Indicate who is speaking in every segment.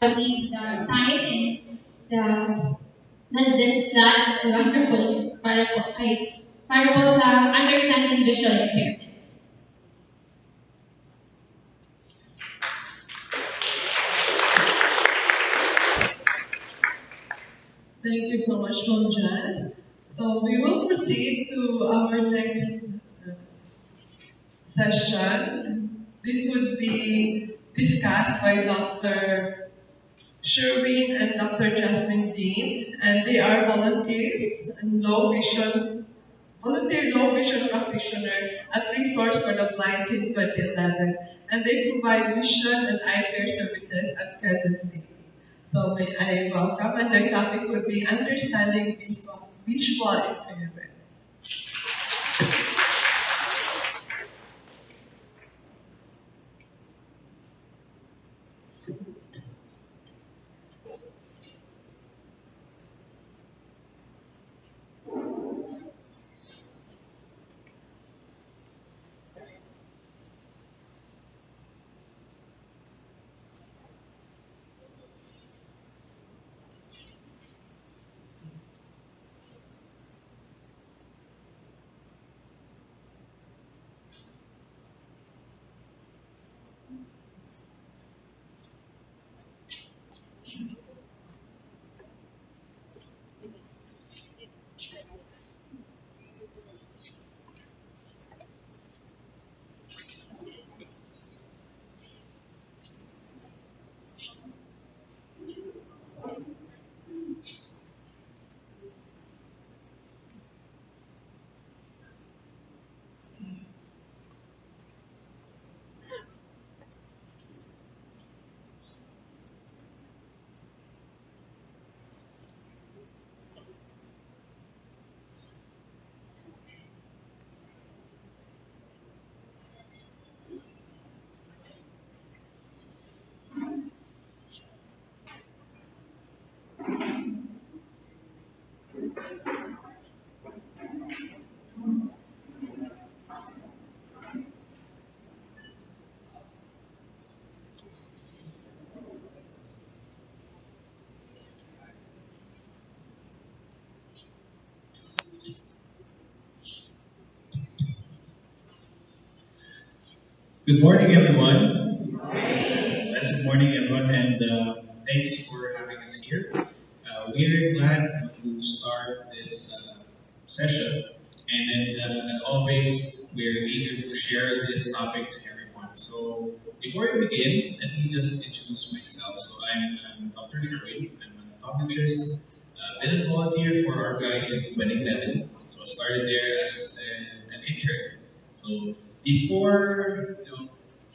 Speaker 1: the time and the this slot wonderful para po ay para po sa understanding visual impairment.
Speaker 2: Thank you so much, Mom Jazz. So we will proceed to our next uh, session. This would be discussed by Dr. Sherwin and Dr. Jasmine Dean, and they are volunteers and low vision, volunteer low vision practitioner at Resource for the Blind since 2011, and they provide vision and eye care services at Quezon City. So I welcome, and their topic would be understanding visual, visual impairment.
Speaker 3: Good morning, everyone. Blessed morning, everyone, and uh, thanks for having us here. Uh, we're glad to start this uh, session, and then, uh, as always, we're eager to share this topic to everyone. So, before we begin, let me just introduce myself. So, I'm, I'm Dr. Sherwin. I'm an optometrist. Uh, been a volunteer for our guys since 2011. So, I started there as uh, an intern. So, before you know,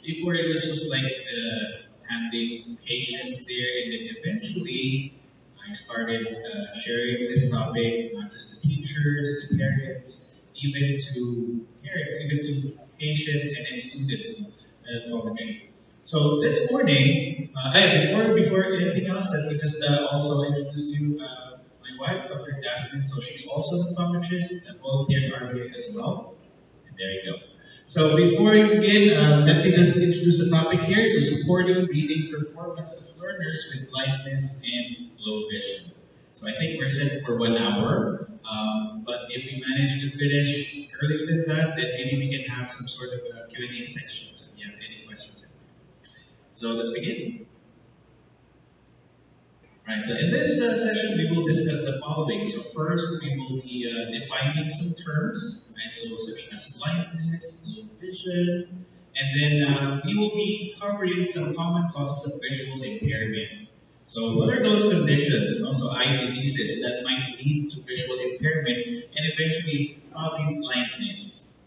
Speaker 3: before it was just like uh, handling patients there, and then eventually I started uh, sharing this topic not just to teachers, to parents, even to parents, even to patients and then students in optometry. So this morning, uh, before before anything else, let me just uh, also introduce you uh, my wife, Dr. Jasmine. So she's also an optometrist and volunteer at RBI as well. And there you go. So before we begin, uh, let me just introduce the topic here. So supporting reading performance of learners with blindness and low vision. So I think we're set for one hour. Um, but if we manage to finish earlier than that, then maybe we can have some sort of Q&A section. So if you have any questions. So let's begin. Right, so in this uh, session, we will discuss the following. So first, we will be uh, defining some terms, right, so such as blindness, low vision, and then uh, we will be covering some common causes of visual impairment. So what are those conditions, also eye diseases that might lead to visual impairment and eventually probably blindness?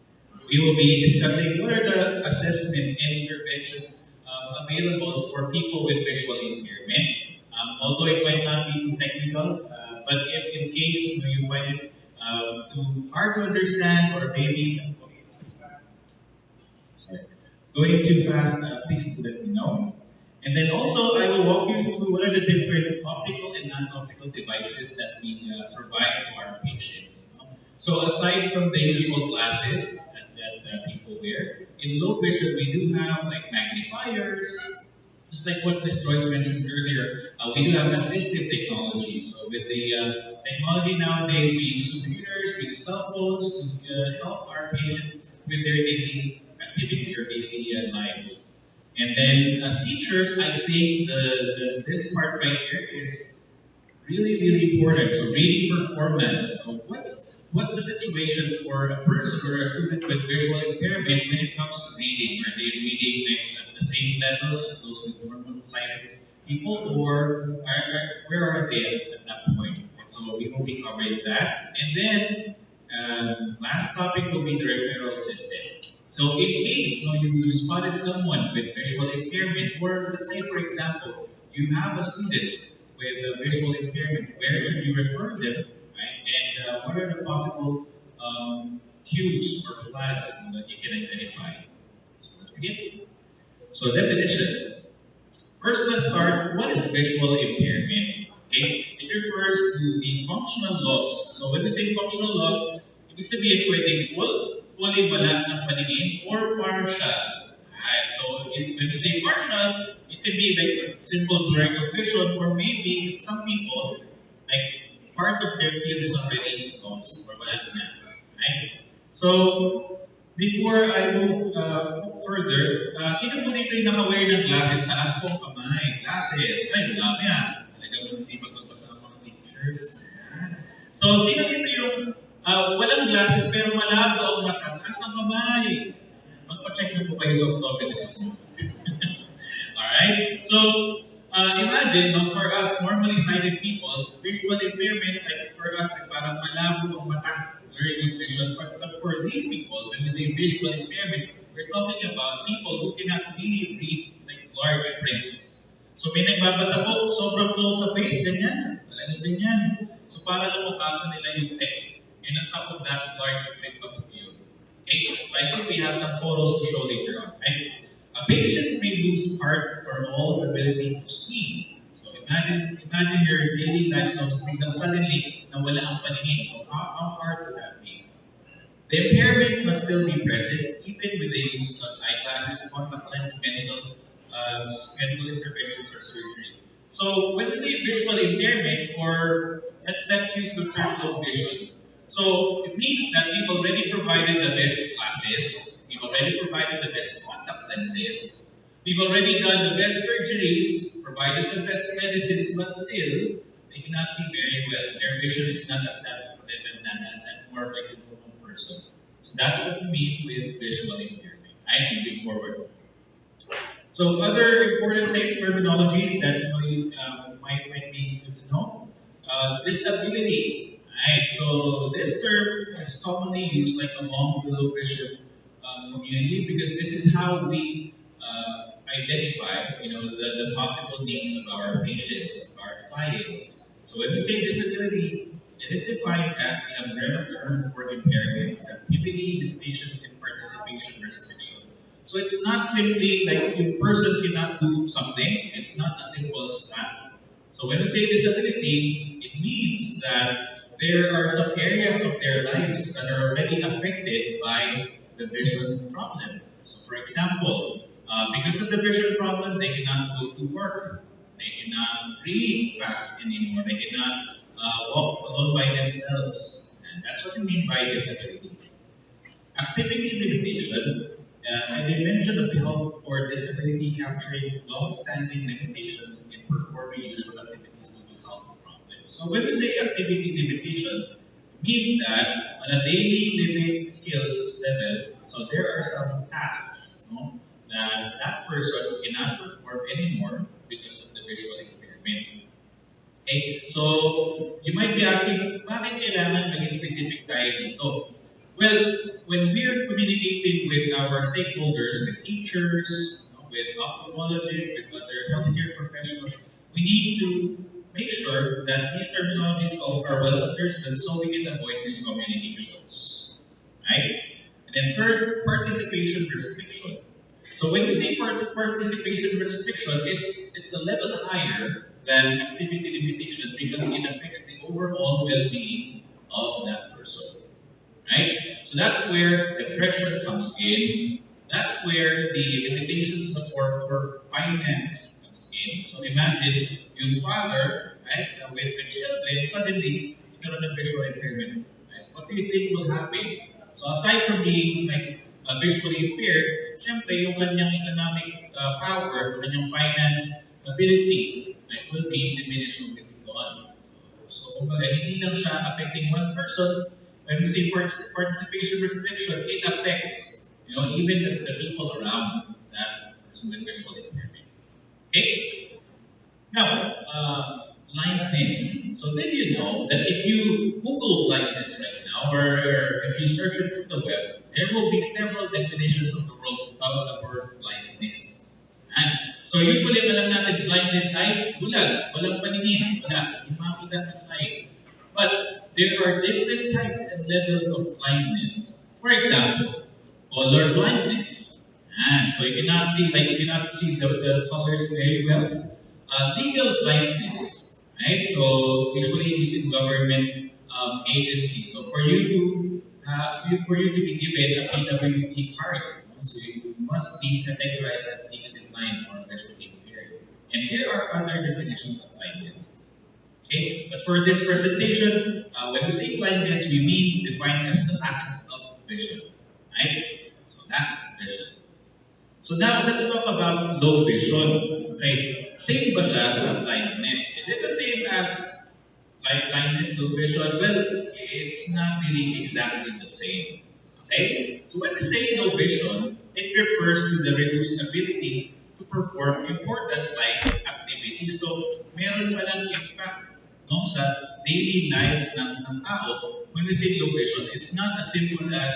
Speaker 3: We will be discussing what are the assessment and interventions uh, available for people with visual impairment. Um, although it might not be too technical, uh, but if in case you, know, you find it uh, too hard to understand or maybe sorry, going too fast, uh, please do let me know. And then also I will walk you through what are the different optical and non-optical devices that we uh, provide to our patients. So aside from the usual glasses that, that uh, people wear, in low vision we do have like magnifiers, just like what Ms. Joyce mentioned earlier, uh, we do have assistive technology. So with the uh, technology nowadays, we use computers, we use cell phones to uh, help our patients with their daily activities or daily uh, lives. And then as teachers, I think the, the this part right here is really, really important. So reading performance. So what's what's the situation for a person or a student with visual impairment when it comes to reading? Are they reading the same level as those with normal sighted people, or are, where are they at, at that point? And so we will be covering that. And then um, last topic will be the referral system. So in case you, know, you spotted someone with visual impairment, or let's say for example, you have a student with a visual impairment, where should you refer them, right? And uh, what are the possible um, cues or flags that you can identify? So let's begin. So definition. First, let's start. What is visual impairment? Okay, it refers to the functional loss. So when we say functional loss, it ibig sabihin pwedeng full, fully wala ng paningin, or partial. Alright, so in, when we say partial, it can be like simple blurring of vision, or maybe some people, like part of their field is already lost, or wala na. Right? So, before I move uh, further, uh, sino po dito yung naka-wear ng glasses? Taas po kamay. Glasses. Ay, dami ah. Talaga masisipag magbasa ang mga. Ayan. So, sino dito yung uh, walang glasses pero malabo ang mata? Taas ang kamay. Magpa-check na po kayo sa optometrist mo. Alright? So, uh, imagine, no, for us normally sighted people, visual impairment, like for us, like parang malabo ang mata, blurring of vision. But, but for these people, when we say visual impairment, we're talking about people who cannot really read like large prints. So may nagbabasa po, sobrang close sa face, ganyan. Talagang ganyan. So para lumabasa nila yung text. And on top of that, large print of view. Okay? So I think we have some photos to show later on. Right? A patient may lose part or all ability to see. So imagine imagine your daily lifestyle so biglang suddenly nawala ang paningin. So how, how hard would that be? The impairment must still be present even with the use of eyeglasses, contact lens, medical, uh, medical interventions or surgery. So when we say visual impairment, or let's let's use the term low vision. So it means that we've already provided the best glasses, we've already provided the best contact lenses, we've already done the best surgeries, provided the best medicines, but still they cannot see very well. Their vision is not at that person. So that's what we mean with visual impairment. I'm moving forward. So other important terminologies that you uh, might, might be good to know. Uh, disability. Right, so this term is commonly used like among the low vision uh, community because this is how we uh, identify, you know, the, the possible needs of our patients, of our clients. So when we say disability, it is defined as the umbrella term for impairments, activity, limitations, and participation restriction. So it's not simply like a person cannot do something. It's not as simple as that. So when we say disability, it means that there are some areas of their lives that are already affected by the vision problem. So for example, uh, because of the vision problem, they cannot go to work. They cannot read fast anymore. They cannot uh, walk alone by themselves. And that's what we mean by disability. Activity limitation, uh, they mentioned of health or disability capturing long-standing limitations in performing usual activities due to health problems. So when we say activity limitation, it means that on a daily living skills level, so there are some tasks no, that that person cannot perform anymore because of the visual impairment. Okay, so you might be asking, bakit kailangan maging specific tayo dito? Well, when we're communicating with our stakeholders, with teachers, with ophthalmologists, with other healthcare professionals, we need to make sure that these terminologies are well understood so we can avoid miscommunications. Right? And then third, participation restriction. So when we say participation restriction, it's it's a level higher than activity limitation because it affects the overall well-being of that person. Right? So that's where the pressure comes in. That's where the limitations for, for finance Okay? So imagine yung father, right, with, with children, suddenly, ikaroon ng visual impairment. Right? What do you think will happen? So aside from being like uh, visually impaired, syempre yung kanyang economic uh, power, kanyang finance ability, right, will be diminished moving on. So, so kumbaga, hindi lang siya affecting one person. When we say partic- participation restriction, it affects, you know, even the, the people around that person with visual impairment. Okay? Now, uh, blindness. So did you know that if you Google blindness right now, or if you search it through the web, there will be several definitions of the word, of the word blindness. And so usually ang alam natin blindness ay bulag, walang paningin, wala, hindi ng light. But there are different types and levels of blindness. For example, color blindness. And so you cannot see, like you cannot see the, the colors very well. Uh, legal blindness, right? So usually used in government um. So for you to uh, for you to be given a PWD card, so you must be categorized as legally blind or visually impaired. And there are other definitions of blindness. Okay, but for this presentation, uh, when we say blindness, we mean defined as the lack of vision, right? So lack of vision. So now let's talk about low vision. Okay, same ba siya sa blindness? Is it the same as blindness, low vision? Well, it's not really exactly the same. Okay, so when we say vision, it refers to the reduced ability to perform important life activities. So meron palang impact no, sa daily lives ng, ng tao. When we say vision, it's not as simple as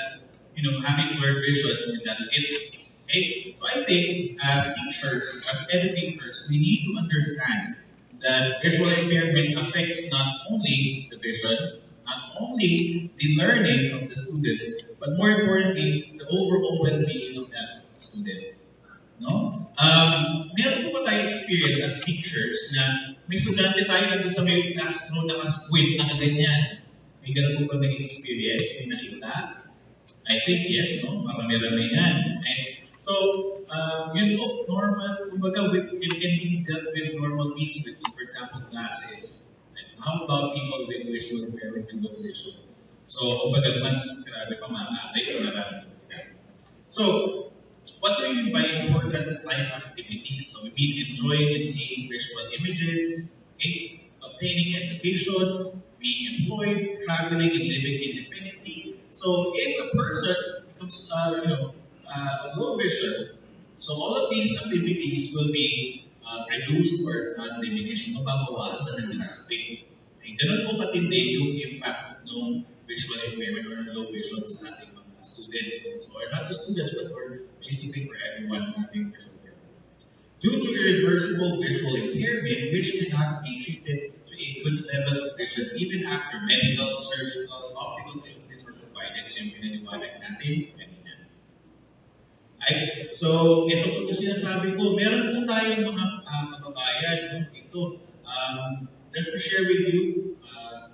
Speaker 3: you know having blurred vision and that's it. Okay? So I think as teachers, as educators, we need to understand that visual impairment affects not only the vision, not only the learning of the students, but more importantly, the overall well-being of that student. No? Um, meron po ba tayong experience as teachers na may estudyante tayo nandun sa may classroom naka-squint, nakaganyan. May ganun po ba naging experience? May nakita? I think yes, no? Marami-rami yan. And so, uh, yun po, normal, kumbaga, with, it can be dealt with normal means with, for example, classes. How about people with visual impairment and low vision? So, ka. So, what do you mean by important life activities? So, we mean enjoying and seeing visual images, okay? obtaining education, being employed, traveling and living independently. So, if a person becomes, uh, you know, uh, low vision, so all of these activities will be uh, reduced or uh, diminished, mababawasan ng grabe. Okay, ganun po katindi yung impact ng visual impairment or low vision sa ating mga students. So, or not just students, but for basically for everyone having visual impairment. Due to irreversible visual impairment, which cannot be treated to a good level of vision even after medical, surgical, optical treatments were provided. So, yung pinaniwalag natin Ay, so, ito po yung sinasabi ko. Meron po tayong mga uh, no, dito. Um, just to share with you, uh.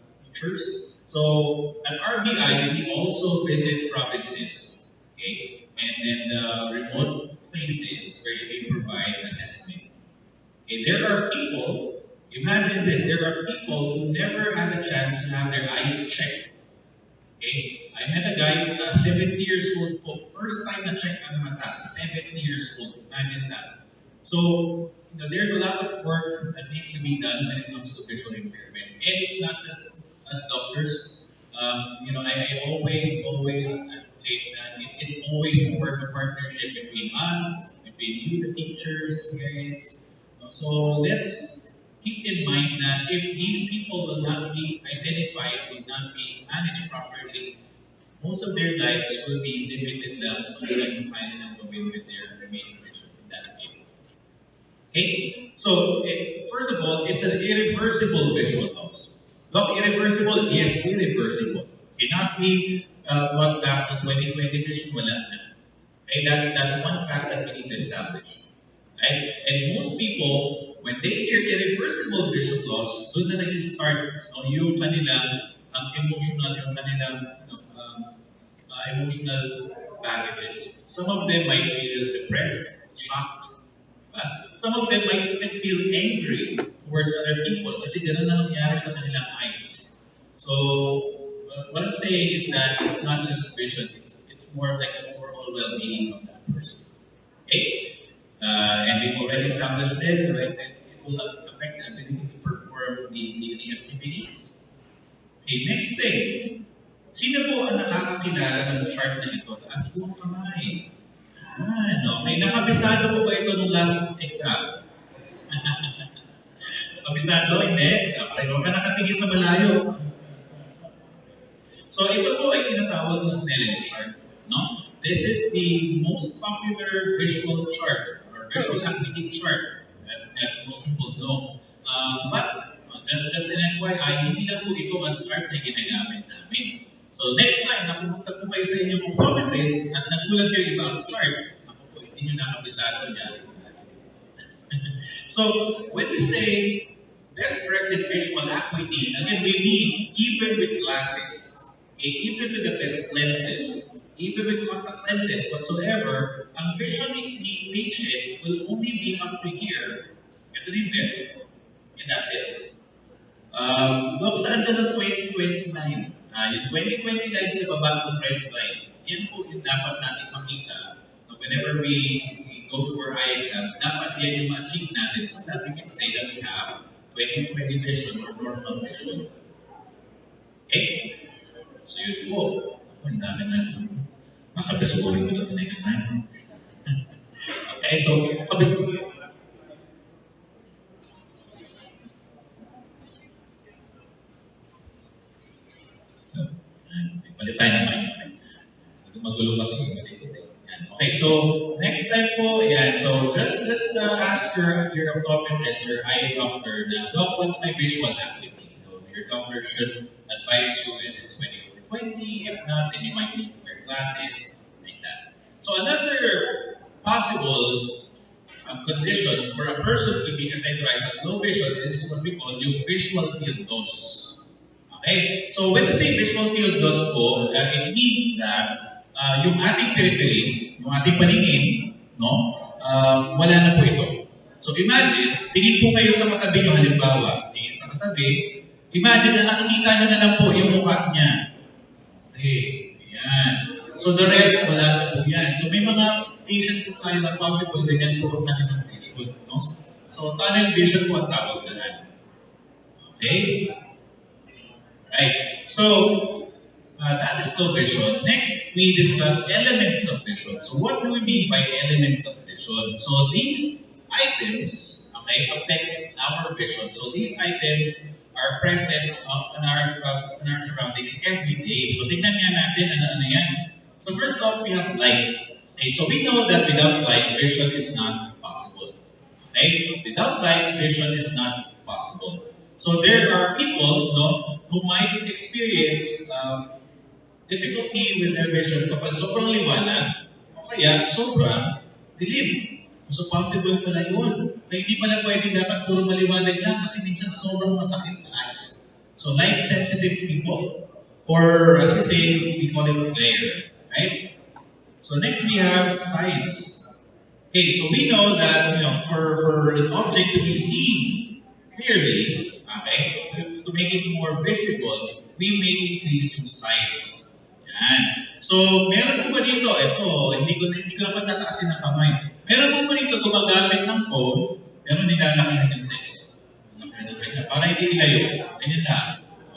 Speaker 3: So, at RBI, we also visit provinces, okay, and then uh, remote places where we provide assessment. Okay, there are people, imagine this, there are people who never had a chance to have their eyes checked. Okay, I met a guy, uh, 70 years old po, first time na check ang mata, 70 years old, imagine that. So, you know, there's a lot of work that needs to be done when it comes to visual impairment. And it's not just us doctors. Um, you know, I, I always, always advocate that it, it's always a work of partnership between us, between you, the teachers, the parents. So let's keep in mind that if these people will not be identified, will not be managed properly, most of their lives will be limited lang kung ano nilang gawin with their remaining vision. in that state. Okay? So, eh, first of all, it's an irreversible visual loss. Not irreversible? Yes, irreversible. Cannot be uh, brought back to 2020 vision, wala na. Okay, that's, that's one fact that we need to establish. Right? And most people, when they hear irreversible vision loss, doon na nagsistart no, yung kanilang um, emotional, yung kanilang no, emotional baggages. Some of them might feel depressed, shocked? Some of them might even feel angry towards other people kasi ganun na nangyari sa kanilang eyes. So, uh, what I'm saying is that it's not just vision, it's, it's more like the overall well-being of that person. Okay? Uh, and we've already established this, right? That it will affect the ability to perform the daily activities. Okay, next thing. Sino po ang nakakakilala ng chart na ito? Taas po ang kamay. Ah, okay. Nakabisado po ba ito nung last exam? Nakabisado? Hindi. Okay, ka nakatingin sa malayo. So ito po ay tinatawag na Snellen chart. No? This is the most popular visual chart or visual activity chart that, that most people know. Um, but uh, just just an FYI, hindi lang po ito ang chart na ginagamit namin. So next time na pumunta po kayo sa inyong optometrist at nagulat kayo iba chart, ako po, hindi nyo nakabisado yan. so when we say best corrected visual acuity, again, we mean even with glasses, okay, even with the best lenses, even with contact lenses whatsoever, ang vision ni the patient will only be up to here. Ito yung best. And that's it. Um, look, saan dyan ang 2029? Ah, yung 2029 sa baba ng red line, yan po yung dapat natin makita na whenever we, we go for eye exams, dapat yan yung ma-achieve natin so that we can say that we have 2020 vision or normal vision. Okay? So yun po. Ako, ang dami na makabisuhin ko na the next time. okay, so, kabisuhin Hindi magulo kasi. Okay, so next time po, yan. So just just uh, ask your your optometrist, your eye doctor, na, Doc, what's my visual acuity? So your doctor should advise you if it's 20 or 20. If not, then you might need to wear glasses, like that. So another possible um, condition for a person to be categorized as low vision is what we call yung visual field loss. Okay? So when we say visual field loss po, uh, it means that uh, yung ating periphery, yung ating paningin, no, uh, wala na po ito. So imagine, tingin po kayo sa katabi nyo halimbawa, tingin sa katabi, imagine na nakikita nyo na lang po yung mukha niya. Okay, yan. So the rest, wala na po yan. So may mga patient po tayo na possible ganyan po ang kanilang vision. No? So tunnel vision po ang tawag dyan. Okay? Right. So uh, that is low vision. Next, we discuss elements of vision. So what do we mean by elements of vision? So these items okay, affects our vision. So these items are present in, our, our surroundings every day. So tingnan nga natin ano-ano yan. So first off, we have light. Okay, so we know that without light, vision is not possible. Okay? Without light, vision is not possible. So there are people no, who might experience um, difficulty with their vision kapag sobrang liwanag o kaya sobrang dilim. So possible pala yun. Kaya hindi pala pwedeng dapat puro maliwanag lang kasi minsan sobrang masakit sa eyes. So light sensitive people or as we say, we call it glare. Right? So next we have size. Okay, so we know that you know for, for an object to be seen clearly, okay, to, make it more visible, we may increase yung size. Yan. So, meron po ba dito, ito, hindi ko, hindi ko naman nataasin ng kamay. Meron po ba dito gumagamit ng phone, pero nilalakihan yung text. Nilalakihan yung text. Para hindi nilayo. Ganyan lang.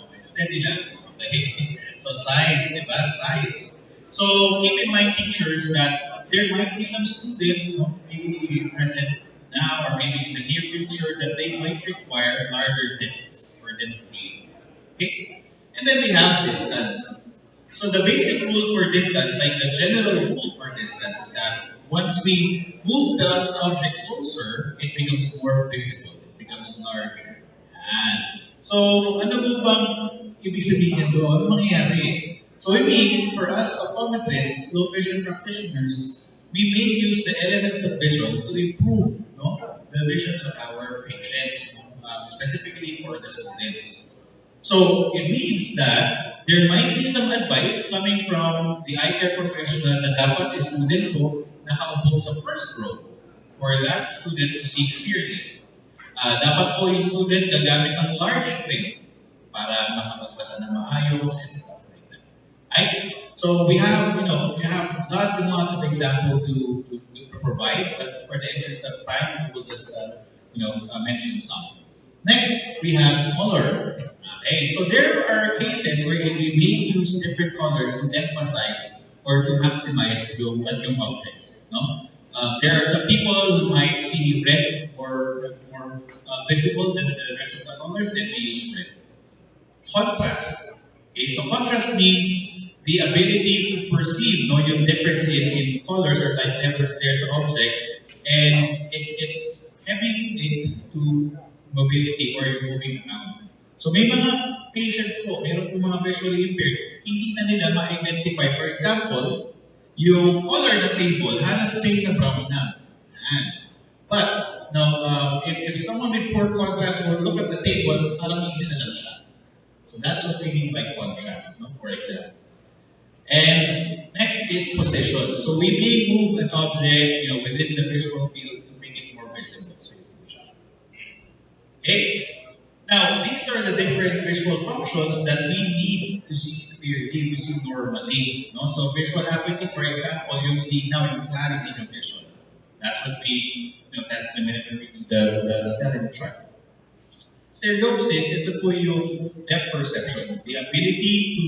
Speaker 3: Okay, steady lang. Okay. So, size, di ba? Size. So, keep in mind, teachers, that there might be some students, no, maybe present now or maybe in the near future, that they might require larger texts for them to read. Okay? And then we have distance. So the basic rule for distance, like the general rule for distance, is that once we move the object closer, it becomes more visible. It becomes larger. Yan. So, ano po bang ibig sabihin doon? Ano mangyayari? So we mean, for us optometrists, low vision practitioners, we may use the elements of vision to improve no, the vision of our patients, um, specifically for the students. So it means that there might be some advice coming from the eye care professional na dapat si student ko nakaupo sa first row for that student to see clearly. Ah, dapat po yung student gagamit ng large print para makapagbasa ng maayos and stuff like that. Right? So we have, you know, we have lots and lots of examples to, to, to provide, but for the interest of time, we will just, uh, you know, uh, mention some. Next, we have color. Okay, so there are cases where you may use different colors to emphasize or to maximize yung, yung objects. No? Uh, there are some people who might see red more, more uh, visible than the rest of the colors, then they use red. Contrast. Okay, so contrast means the ability to perceive no, yung difference in, in colors or light levels there objects, and it, it's heavily linked to mobility or yung moving around. So may mga patients po, meron po mga visually impaired, hindi na nila ma-identify. For example, yung color ng table halos same na brown na. But, now, uh, if, if someone with poor contrast will look at the table, parang isa lang siya. So that's what we mean by contrast, no? for example. And next is position. So we may move an object, you know, within the visual field to make it more visible. So you push up. Okay. Now these are the different visual functions that we need to see clearly, to see normally. No? So visual acuity, for example, yung linaw, yung clarity ng vision. That's what we you know, test the minute we do the, the Snellen chart. Stereopsis, ito po yung depth perception. The ability to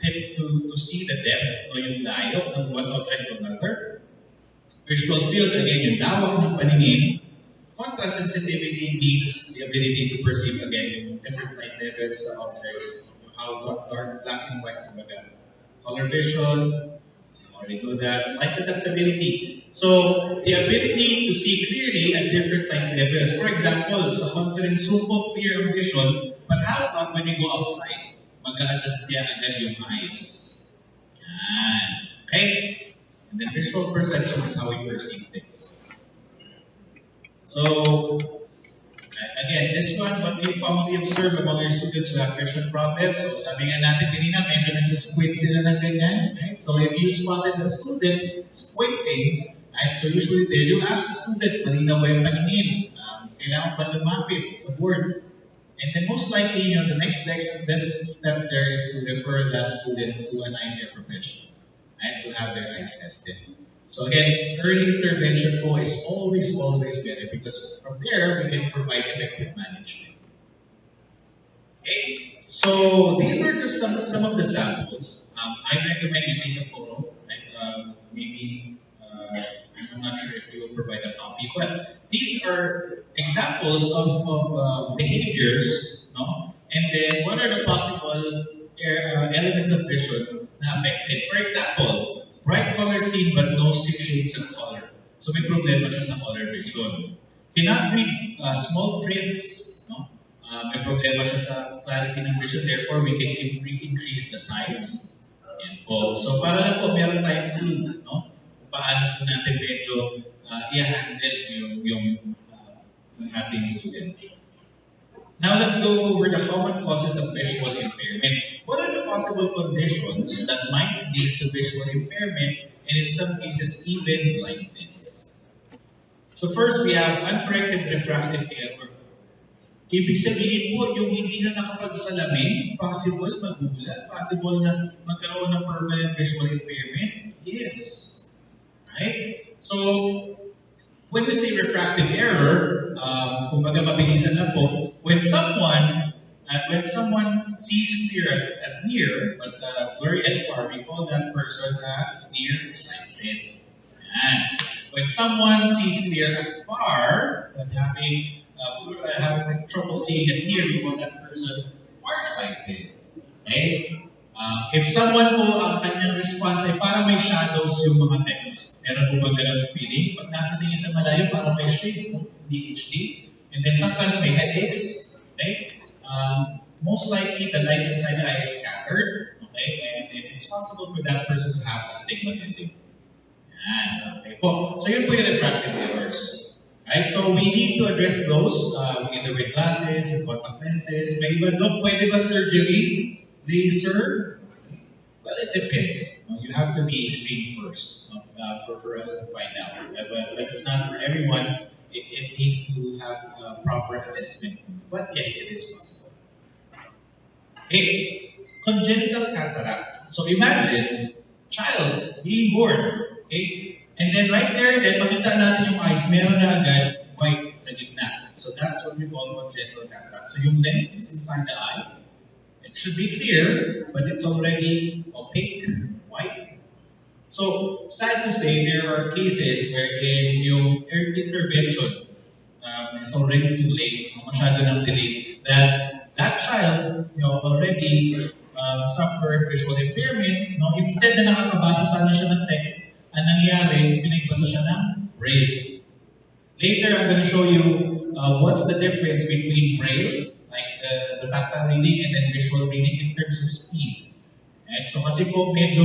Speaker 3: to, to see the depth o yung layo ng one object to another. Visual field, again, yung lawak ng paningin. Contrast sensitivity means the ability to perceive, again, different light levels sa objects, how dark, dark, black and white, kumbaga. Color vision, already know that. Light adaptability. So, the ability to see clearly at different light levels. For example, sa conference room po, clear vision, but how about when you go outside? Mag-a-adjust niya agad yung eyes. Yan. Okay? And then visual perception is how we perceive things. So, again, this one, what we commonly observe among your students who have vision problems. So, sabi nga natin kanina, medyo nagsisquint sila ng ganyan. Right? So, if you spotted a student squinting, right? So, usually there, you ask the student, malinaw ba yung paningin? Um, kailangan ba lumapit sa board? And then most likely, you know, the next best, best step there is to refer that student to an care professional and to have their eyes tested. So again, early intervention po is always, always better because from there, we can provide effective management. Okay, so these are just some, some of the samples. Um, I recommend you take a photo, like um, maybe, uh, I'm not sure if you will provide a copy, but these are examples of, of uh, behaviors, no? And then what are the possible uh, elements of vision affected? For example, bright color seen but no six shades of color. So may problema siya sa color vision. Cannot read uh, small prints, no? Uh, may problema siya sa clarity ng vision, therefore we can increase the size. Yan po. So para lang po meron tayong clue, no? Paano po natin medyo uh, i-handle yung, yung, uh, yung ating student. Now let's go over the common causes of visual impairment. What are the possible conditions that might lead to visual impairment and in some cases even blindness? So first we have uncorrected refractive error. Ibig sabihin po, yung hindi na nakapagsalamin, possible magulat, possible na magkaroon ng permanent visual impairment? Yes. Right? So, when we say refractive error, um, kumbaga mabilisan po, when someone uh, when someone sees clear at, at near, but uh, blurry at far, we call that person as nearsighted. And when someone sees clear at far, but having uh, having trouble seeing at near, we call that person farsighted. Okay? Uh, if someone po ang kanyang response ay parang may shadows yung mga text, meron po ba ganun feeling? Pag nakatingin sa malayo, parang may shades mo, hindi HD. And then sometimes may headaches, okay? Um, most likely the light inside the eye is scattered, okay? And, it's possible for that person to have astigmatism. Yan, okay po. So yun po yung refractive errors. Right? So we need to address those uh, either with glasses, with contact lenses. May iba doon, pwede ba surgery? Laser? Depends. You have to be screened first uh, for, for us to find out. Uh, but, but it's not for everyone. It, it needs to have uh, proper assessment. But yes, it is possible. Okay, congenital cataract. So imagine, child being born. Okay? And then right there, then makita natin yung eyes, meron na agad white sa gitna. So that's what we call congenital cataract. So yung lens inside the eye, should be clear, but it's already opaque, white. So, sad to say, there are cases wherein yung intervention um, is already too late, ng delay, that that child you know, already um, suffered visual impairment, no? instead na nakakabasa sana siya ng text, ang nangyari, pinagbasa siya ng braille. Later, I'm going to show you uh, what's the difference between braille, like the, the tactile reading, and then visual reading in terms of speed. And so kasi po medyo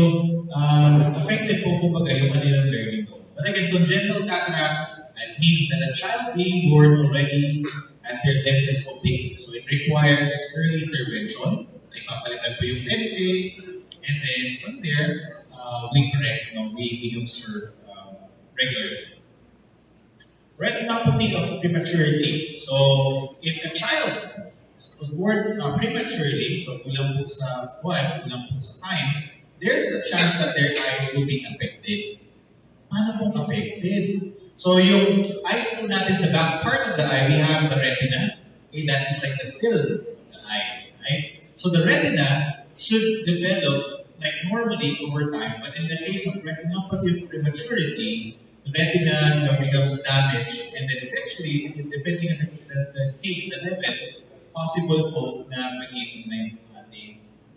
Speaker 3: um, affected po kumbaga yung kanilang learning po. But again, congenital cataract uh, means that a child being born already has their lenses opaque. So it requires early intervention. Like papalitan po yung lente, and then from there, uh, we correct, you know, we, we observe um, regularly. Retinopathy of prematurity. So, if a child was born uh, prematurely, so kulang po sa buwan, kulang po sa time, there's a chance that their eyes will be affected. Paano pong affected? So, yung eyes po natin sa back part of the eye, we have the retina. Okay, that is like the film of the eye, right? So, the retina should develop like normally over time, but in the case of retinopathy of prematurity, the retina becomes damaged, and then eventually, depending on the, the, the case, the level, possible po na maging na yung ating,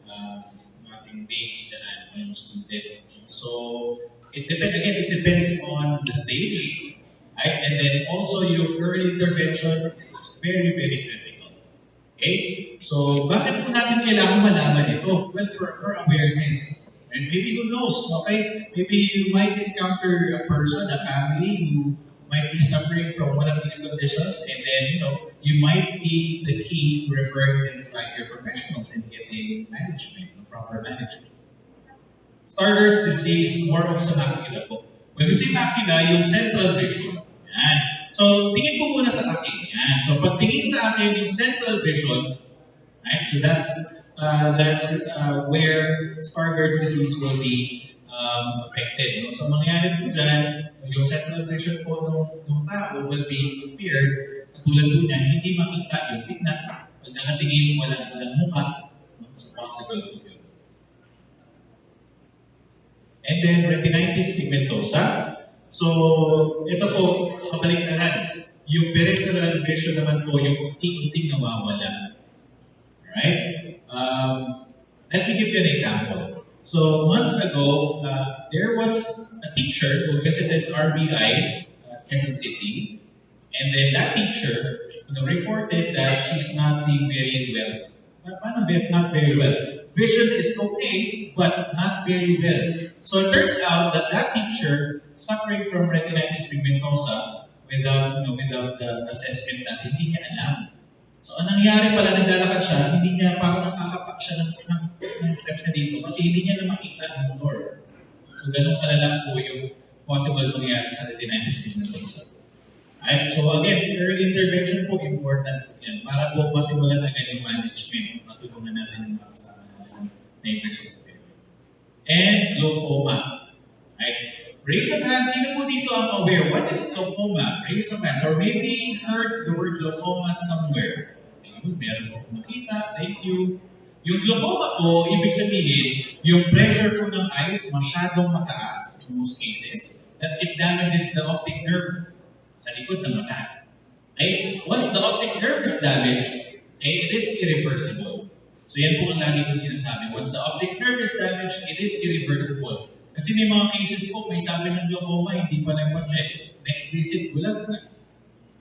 Speaker 3: uh, ating baby dyan, yung student. So, it depends, again, it depends on the stage, right? And then also your early intervention is very, very critical. Okay? So, bakit po natin kailangan malaman ito? Well, for, for awareness. And maybe who knows, okay? Maybe you might encounter a person, a family who might be suffering from one of these conditions, and then, you know, you might be the key to referring them to like your professionals and getting management, proper management. Stargardt's disease, more of sa macula po. When we say macula, yung central vision. Yan. So, tingin po muna sa akin. Yan. So, pag tingin sa akin yung central vision, right? So, that's uh, that's uh, where Stargardt's disease will be um, affected. No? So, mangyayari po dyan, yung central vision po ng, ng tao will be impaired. Katulad po niyan, hindi makita yung tignan. Pag nakatingin, walang, walang mukha. No? So, possible po yun. And then, retinitis pigmentosa. So, ito po, kabaliktaran. Yung peripheral vision naman po, yung unting-unting nawawala. Right? Um, let me give you an example. So, months ago, uh, there was a teacher who visited RBI, uh, Quezon City, and then that teacher you know, reported that she's not seeing very well. Ba- not very well? Vision is okay, but not very well. So it turns out that that teacher suffering from retinitis pigmentosa without, you know, without the assessment na hindi niya alam. So ang nangyari pala, naglalakad siya, hindi niya parang nakakapak siya ng, ng, steps na dito kasi hindi niya na makita ang motor. So ganun kalala po yung possible mangyari sa retinitis pigmentosa. Right? So again, early intervention po important po yan para po masimulan agad yung management. Matulungan natin yung mga kasama natin na infection And glaucoma. Right? Raise of hands. Sino po dito ang aware? What is glaucoma? Raise of hands. Or maybe heard the word glaucoma somewhere. Ayun, meron po makita. Thank you. Yung glaucoma po, ibig sabihin, yung pressure po ng eyes masyadong mataas in most cases that it damages the optic nerve sa likod ng mata. Okay? Once the optic nerve is damaged, okay, it is irreversible. So yan po ang lagi ko sinasabi. Once the optic nerve is damaged, it is irreversible. Kasi may mga cases po, may sabi ng glaucoma, hindi pa nagpa-check. Next visit, bulag na.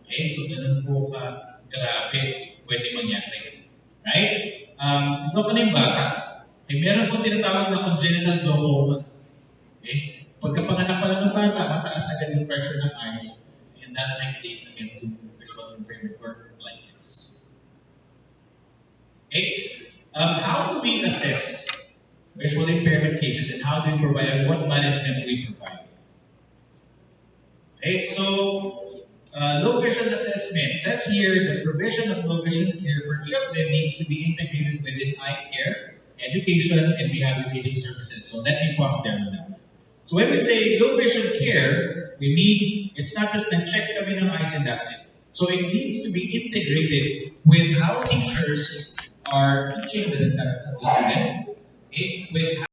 Speaker 3: Okay? So ganun po ka grabe pwede mangyari. Right? Um, ito ka na yung bata. Okay, meron po tinatawag na congenital glaucoma. Okay? Pagkapanganak pa lang ng bata, mataas agad yung pressure ng eyes. And that might lead again to visual impairment or blindness. Okay? Um, how do we assess visual impairment cases and how do we provide and what management we provide. Okay, so uh, low vision assessment says here the provision of low vision care for children needs to be integrated within eye care, education, and rehabilitation services. So let me pause there now. So when we say low vision care, we need it's not just a check kami ng eyes and that's it. So it needs to be integrated with how teachers are teaching the, the student, okay, with